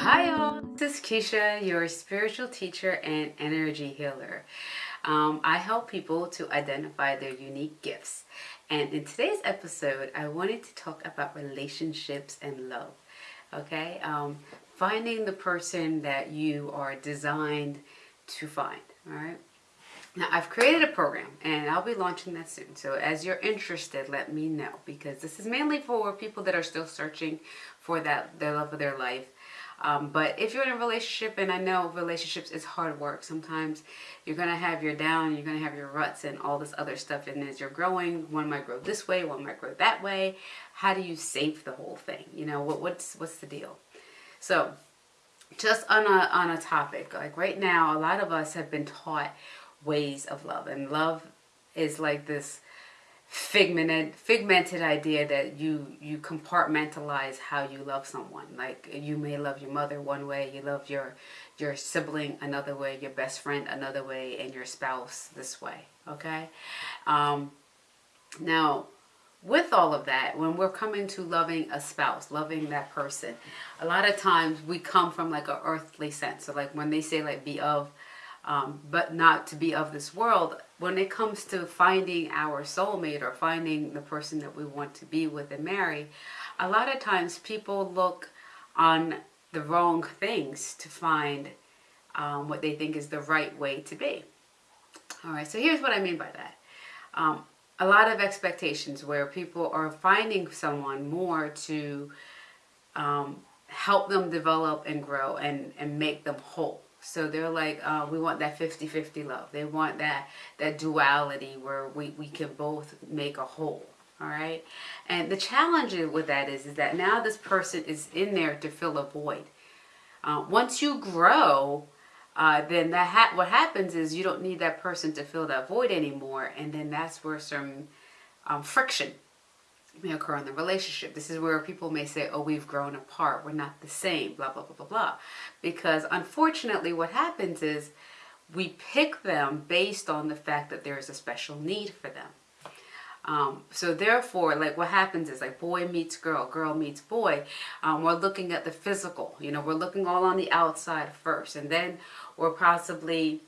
Hi all, this is Keisha, your spiritual teacher and energy healer. Um, I help people to identify their unique gifts. And in today's episode, I wanted to talk about relationships and love. Okay, um, finding the person that you are designed to find. All right. Now, I've created a program and I'll be launching that soon. So, as you're interested, let me know because this is mainly for people that are still searching for that the love of their life. Um, but if you're in a relationship, and I know relationships is hard work, sometimes you're going to have your down, you're going to have your ruts and all this other stuff. And as you're growing, one might grow this way, one might grow that way. How do you save the whole thing? You know, what, what's, what's the deal? So just on a, on a topic, like right now, a lot of us have been taught ways of love. And love is like this figmented figmented idea that you you compartmentalize how you love someone. Like you may love your mother one way you love your your sibling another way your best friend another way and your spouse this way okay? Um now with all of that when we're coming to loving a spouse loving that person a lot of times we come from like a earthly sense. So like when they say like be of um, but not to be of this world. When it comes to finding our soulmate or finding the person that we want to be with and marry, a lot of times people look on the wrong things to find um, what they think is the right way to be. All right, so here's what I mean by that. Um, a lot of expectations where people are finding someone more to um, help them develop and grow and, and make them whole. So they're like, uh, we want that 50-50 love. They want that that duality where we, we can both make a whole. All right. And the challenge with that is, is that now this person is in there to fill a void. Uh, once you grow, uh, then that ha what happens is you don't need that person to fill that void anymore. And then that's where some um, friction may occur in the relationship. This is where people may say, oh, we've grown apart. We're not the same, blah, blah, blah, blah, blah. Because unfortunately what happens is we pick them based on the fact that there is a special need for them. Um, so therefore, like what happens is like boy meets girl, girl meets boy. Um, we're looking at the physical, you know, we're looking all on the outside first. And then we're possibly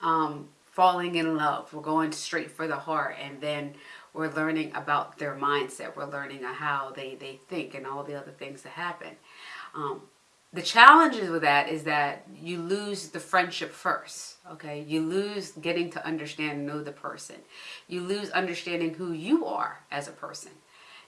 um, falling in love. We're going straight for the heart. And then we're learning about their mindset. We're learning how they, they think and all the other things that happen. Um, the challenges with that is that you lose the friendship first, okay? You lose getting to understand and know the person. You lose understanding who you are as a person.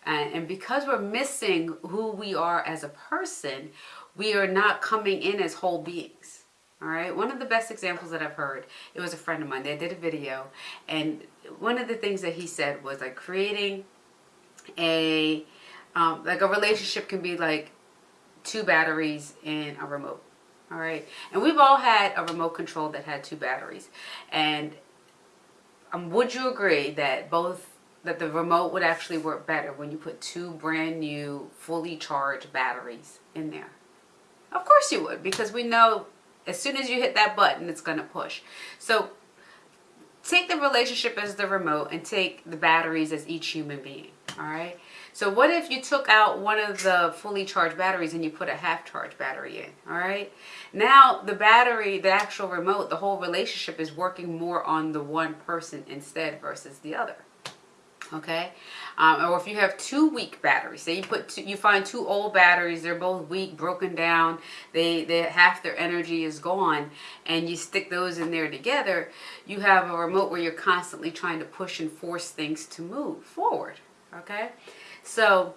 And, and because we're missing who we are as a person, we are not coming in as whole beings. All right, one of the best examples that I've heard, it was a friend of mine. They did a video, and one of the things that he said was like creating a, um, like a relationship can be like two batteries in a remote. All right, and we've all had a remote control that had two batteries, and um, would you agree that both that the remote would actually work better when you put two brand new fully charged batteries in there? Of course you would, because we know as soon as you hit that button, it's going to push. So take the relationship as the remote and take the batteries as each human being. All right. So what if you took out one of the fully charged batteries and you put a half charged battery in? All right. Now the battery, the actual remote, the whole relationship is working more on the one person instead versus the other okay? Um, or if you have two weak batteries say you put two, you find two old batteries they're both weak broken down they they half their energy is gone and you stick those in there together you have a remote where you're constantly trying to push and force things to move forward okay? So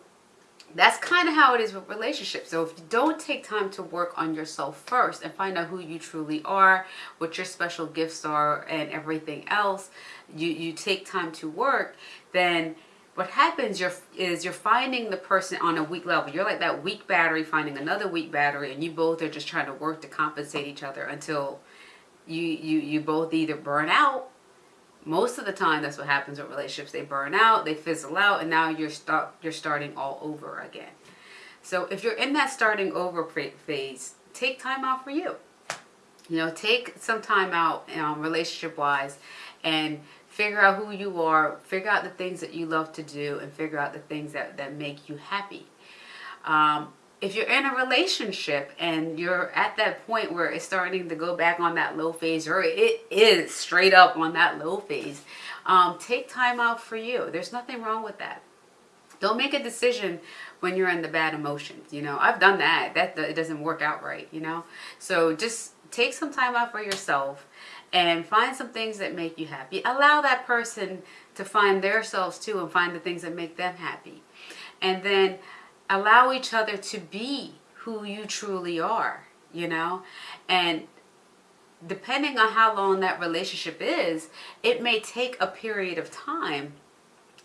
that's kind of how it is with relationships. So if you don't take time to work on yourself first and find out who you truly are, what your special gifts are and everything else, you, you take time to work, then what happens you're, is you're finding the person on a weak level. You're like that weak battery finding another weak battery and you both are just trying to work to compensate each other until you, you, you both either burn out most of the time that's what happens with relationships. They burn out they fizzle out and now you're start you're starting all over again. So if you're in that starting over phase take time out for you. You know take some time out um, relationship wise and figure out who you are, figure out the things that you love to do, and figure out the things that, that make you happy. Um, if you're in a relationship and you're at that point where it's starting to go back on that low phase or it is straight up on that low phase, um, take time out for you. There's nothing wrong with that. Don't make a decision when you're in the bad emotions. You know, I've done that. That it doesn't work out right. You know, so just take some time out for yourself and find some things that make you happy. Allow that person to find themselves too and find the things that make them happy. And then allow each other to be who you truly are, you know? And depending on how long that relationship is, it may take a period of time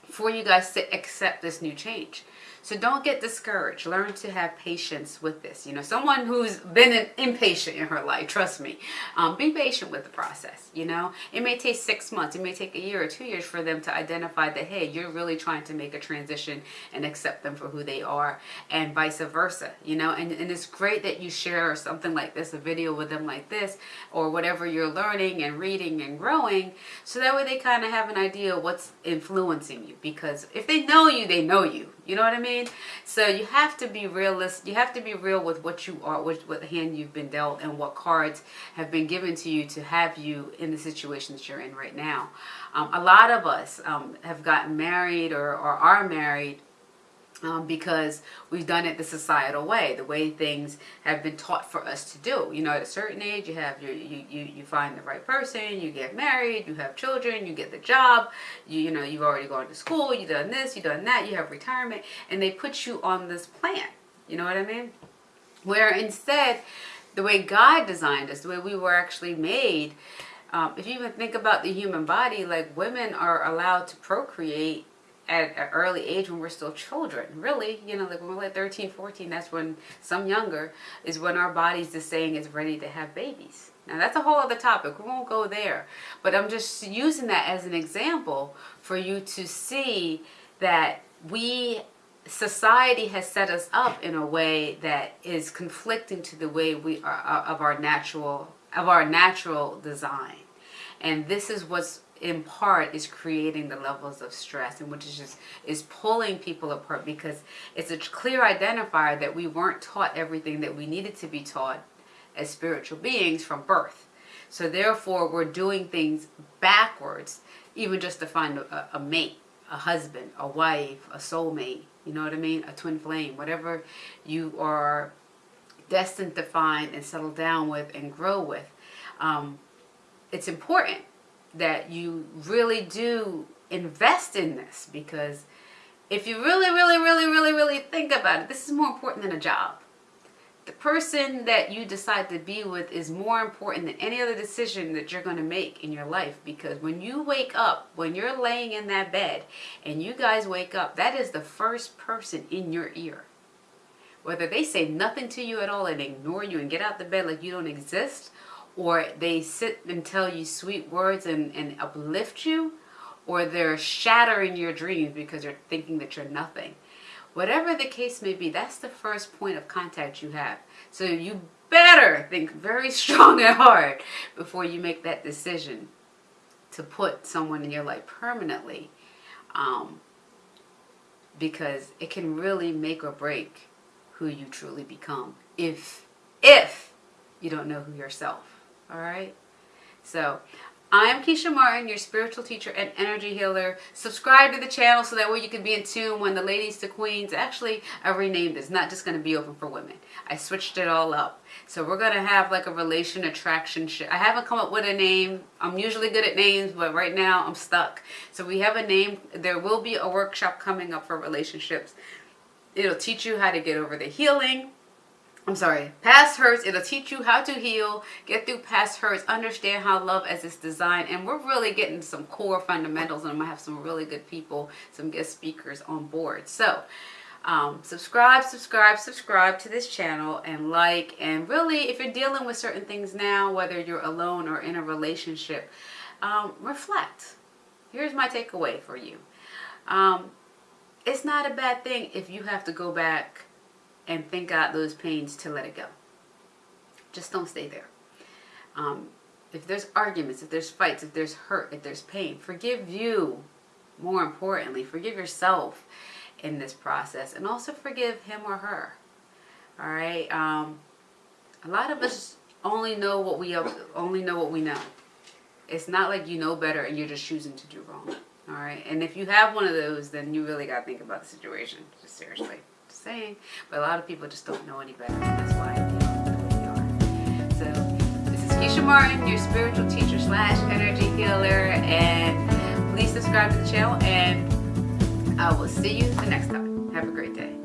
for you guys to accept this new change. So don't get discouraged. Learn to have patience with this. You know, someone who's been impatient in her life, trust me, um, be patient with the process. You know, it may take six months, it may take a year or two years for them to identify that, hey, you're really trying to make a transition and accept them for who they are, and vice versa. You know, and, and it's great that you share something like this, a video with them like this, or whatever you're learning and reading and growing, so that way they kind of have an idea what's influencing you. Because if they know you, they know you. You know what I mean? So you have to be realistic. You have to be real with what you are, with what hand you've been dealt, and what cards have been given to you to have you in the situation that you're in right now. Um, a lot of us um, have gotten married or, or are married um, because we've done it the societal way, the way things have been taught for us to do. You know, at a certain age, you have your, you, you, you find the right person, you get married, you have children, you get the job, you, you know, you've already gone to school, you've done this, you've done that, you have retirement, and they put you on this plan. You know what I mean? Where instead, the way God designed us, the way we were actually made, um, if you even think about the human body, like women are allowed to procreate at an early age when we're still children. Really, you know, like when we're like 13, 14, that's when, some younger, is when our body's just saying it's ready to have babies. Now that's a whole other topic. We won't go there. But I'm just using that as an example for you to see that we, society has set us up in a way that is conflicting to the way we are uh, of our natural, of our natural design. And this is what's in part is creating the levels of stress and which is just is pulling people apart because it's a clear identifier that we weren't taught everything that we needed to be taught as spiritual beings from birth. So therefore we're doing things backwards even just to find a, a mate a husband a wife a soulmate you know what i mean? A twin flame whatever you are destined to find and settle down with and grow with. Um, it's important that you really do invest in this because if you really, really, really, really, really think about it, this is more important than a job. The person that you decide to be with is more important than any other decision that you're going to make in your life because when you wake up, when you're laying in that bed and you guys wake up, that is the first person in your ear. Whether they say nothing to you at all and ignore you and get out the bed like you don't exist, or they sit and tell you sweet words and, and uplift you, or they're shattering your dreams because they're thinking that you're nothing. Whatever the case may be, that's the first point of contact you have. So you better think very strong at heart before you make that decision to put someone in your life permanently um, because it can really make or break who you truly become if if you don't know who yourself all right? So I'm Keisha Martin, your spiritual teacher and energy healer. Subscribe to the channel so that way you can be in tune when the ladies to queens. Actually, I renamed. It's not just going to be open for women. I switched it all up. So we're going to have like a relation attraction. I haven't come up with a name. I'm usually good at names, but right now I'm stuck. So we have a name. There will be a workshop coming up for relationships. It'll teach you how to get over the healing I'm sorry, past hurts. It'll teach you how to heal, get through past hurts, understand how love as it's designed. And we're really getting some core fundamentals and I'm to have some really good people, some guest speakers on board. So um, subscribe, subscribe, subscribe to this channel and like. And really, if you're dealing with certain things now, whether you're alone or in a relationship, um, reflect. Here's my takeaway for you. Um, it's not a bad thing if you have to go back and thank God those pains to let it go. Just don't stay there. Um, if there's arguments, if there's fights, if there's hurt, if there's pain, forgive you. More importantly, forgive yourself in this process and also forgive him or her. All right. Um, a lot of us only know what we only know what we know. It's not like you know better and you're just choosing to do wrong. All right. And if you have one of those, then you really got to think about the situation. Just seriously. Saying. But a lot of people just don't know any better. That's why they are. So this is Keisha Martin, your spiritual teacher slash energy healer. And please subscribe to the channel and I will see you the next time. Have a great day.